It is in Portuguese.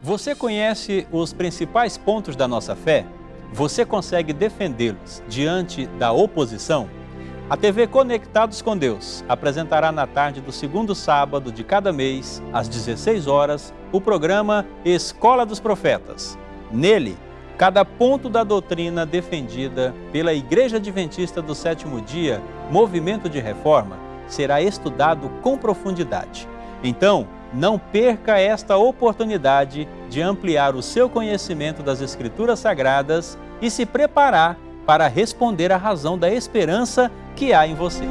Você conhece os principais pontos da nossa fé? Você consegue defendê-los diante da oposição? A TV Conectados com Deus apresentará na tarde do segundo sábado de cada mês, às 16 horas, o programa Escola dos Profetas. Nele, cada ponto da doutrina defendida pela Igreja Adventista do Sétimo Dia, Movimento de Reforma, será estudado com profundidade. Então, não perca esta oportunidade de ampliar o seu conhecimento das Escrituras Sagradas e se preparar para responder à razão da esperança que há em você.